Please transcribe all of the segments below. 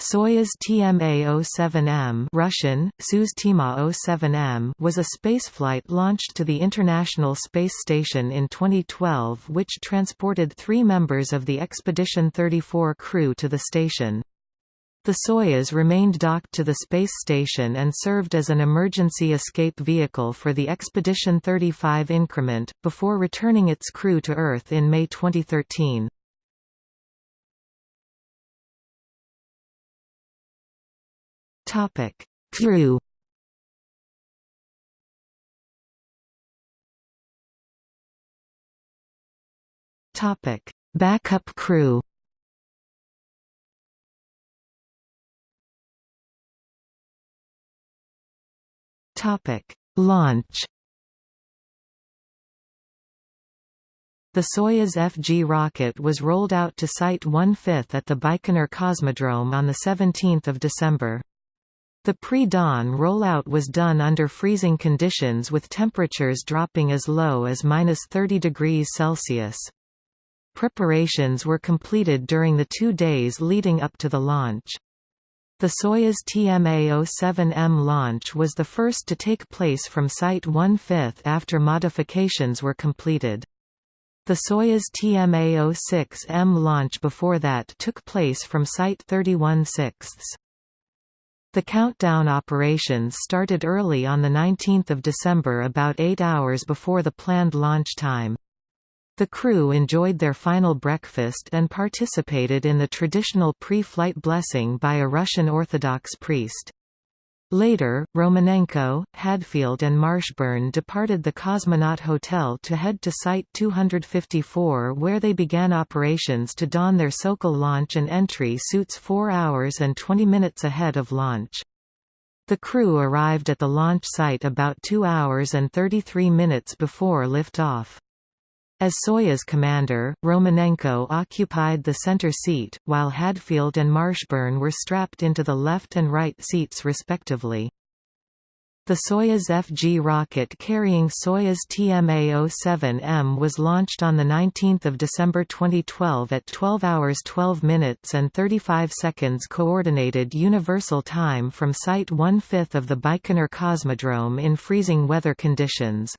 Soyuz TMA-07M Russian, Soyuz TMA-07M was a spaceflight launched to the International Space Station in 2012 which transported three members of the Expedition 34 crew to the station. The Soyuz remained docked to the space station and served as an emergency escape vehicle for the Expedition 35 increment, before returning its crew to Earth in May 2013. Topic: Crew. Topic: Backup crew. Topic: Launch. The Soyuz FG rocket was rolled out to Site 1/5 at the Baikonur Cosmodrome on 17 December. The pre-dawn rollout was done under freezing conditions with temperatures dropping as low as minus 30 degrees Celsius. Preparations were completed during the two days leading up to the launch. The Soyuz TMA-07M launch was the first to take place from Site 1/5 after modifications were completed. The Soyuz TMA-06M launch before that took place from Site 31 6 the countdown operations started early on 19 December about eight hours before the planned launch time. The crew enjoyed their final breakfast and participated in the traditional pre-flight blessing by a Russian Orthodox priest. Later, Romanenko, Hadfield and Marshburn departed the Cosmonaut Hotel to head to Site 254 where they began operations to don their Sokol launch and entry suits 4 hours and 20 minutes ahead of launch. The crew arrived at the launch site about 2 hours and 33 minutes before liftoff. As Soyuz commander, Romanenko occupied the center seat, while Hadfield and Marshburn were strapped into the left and right seats respectively. The Soyuz FG rocket carrying Soyuz TMA-07M was launched on 19 December 2012 at 12 hours 12 minutes and 35 seconds Coordinated Universal Time from Site 1/5 of the Baikonur Cosmodrome in freezing weather conditions.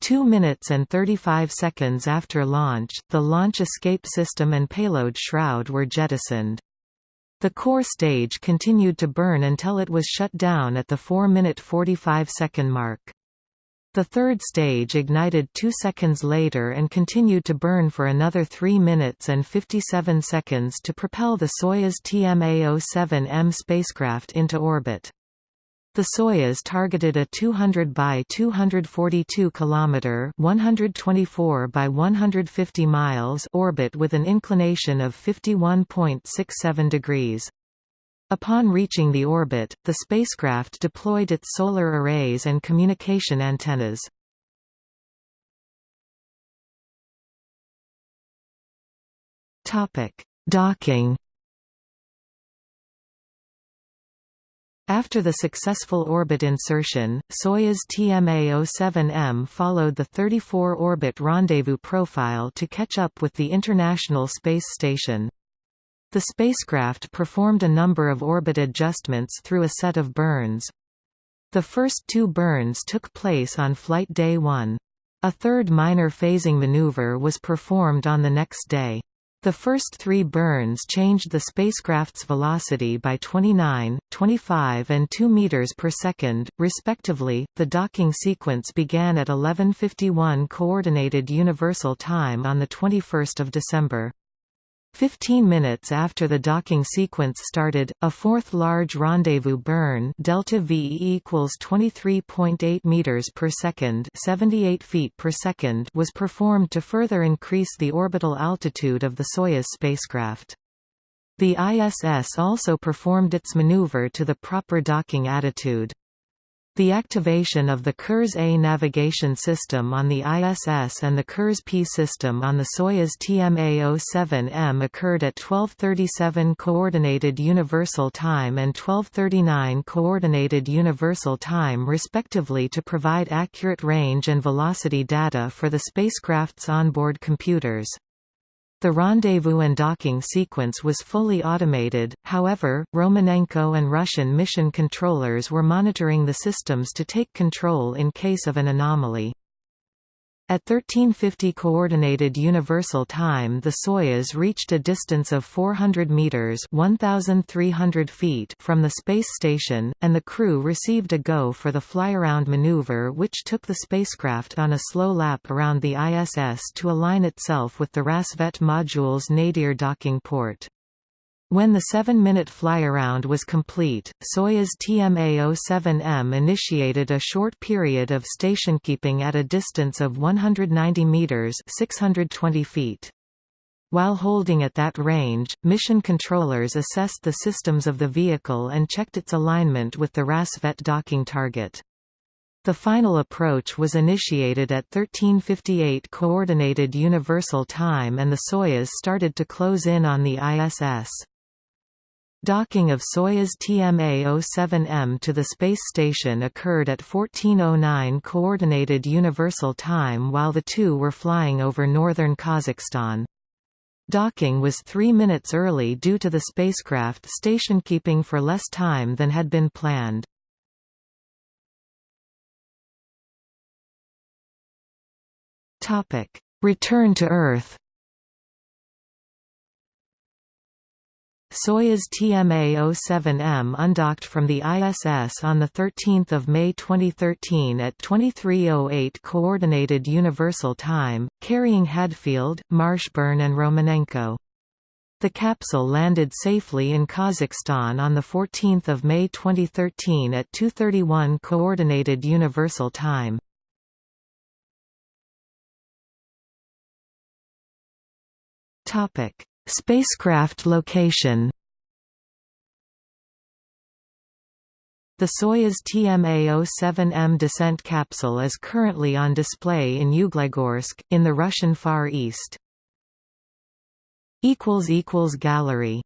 2 minutes and 35 seconds after launch, the launch escape system and payload shroud were jettisoned. The core stage continued to burn until it was shut down at the 4-minute 45-second mark. The third stage ignited two seconds later and continued to burn for another 3 minutes and 57 seconds to propel the Soyuz TMA-07M spacecraft into orbit. The Soyuz targeted a 200 by 242 km 124 by 150 miles orbit with an inclination of 51.67 degrees. Upon reaching the orbit, the spacecraft deployed its solar arrays and communication antennas. Topic: Docking After the successful orbit insertion, Soyuz TMA-07M followed the 34-orbit rendezvous profile to catch up with the International Space Station. The spacecraft performed a number of orbit adjustments through a set of burns. The first two burns took place on Flight Day 1. A third minor phasing maneuver was performed on the next day. The first three burns changed the spacecraft's velocity by 29, 25 and 2 meters per second, respectively. The docking sequence began at 11:51 coordinated universal time on the 21st of December. Fifteen minutes after the docking sequence started, a fourth large rendezvous burn delta V equals 23.8 meters per second, 78 feet per second was performed to further increase the orbital altitude of the Soyuz spacecraft. The ISS also performed its maneuver to the proper docking attitude. The activation of the Kurs-A navigation system on the ISS and the Kurs-P system on the Soyuz TMA-07M occurred at 12:37 Coordinated Universal Time and 12:39 Coordinated Universal Time respectively to provide accurate range and velocity data for the spacecraft's onboard computers. The rendezvous and docking sequence was fully automated, however, Romanenko and Russian mission controllers were monitoring the systems to take control in case of an anomaly. At 1350 Coordinated Universal Time the Soyuz reached a distance of 400 meters 1,300 feet from the space station, and the crew received a go for the fly-around maneuver which took the spacecraft on a slow lap around the ISS to align itself with the Rassvet module's nadir docking port. When the seven-minute fly-around was complete, Soyuz TMA-07M initiated a short period of stationkeeping at a distance of 190 meters (620 feet). While holding at that range, mission controllers assessed the systems of the vehicle and checked its alignment with the Rassvet docking target. The final approach was initiated at 1358 Coordinated Universal Time and the Soyuz started to close in on the ISS. Docking of Soyuz TMA-07M to the space station occurred at 1409 Coordinated Universal Time while the two were flying over northern Kazakhstan. Docking was three minutes early due to the spacecraft station-keeping for less time than had been planned. Return to Earth Soyuz TMA-07M undocked from the ISS on 13 May 2013 at 23.08 Coordinated Universal Time, carrying Hadfield, Marshburn and Romanenko. The capsule landed safely in Kazakhstan on 14 May 2013 at 2.31 Coordinated Universal Time. Spacecraft location The Soyuz TMA-07M descent capsule is currently on display in Yuglegorsk, in the Russian Far East. Gallery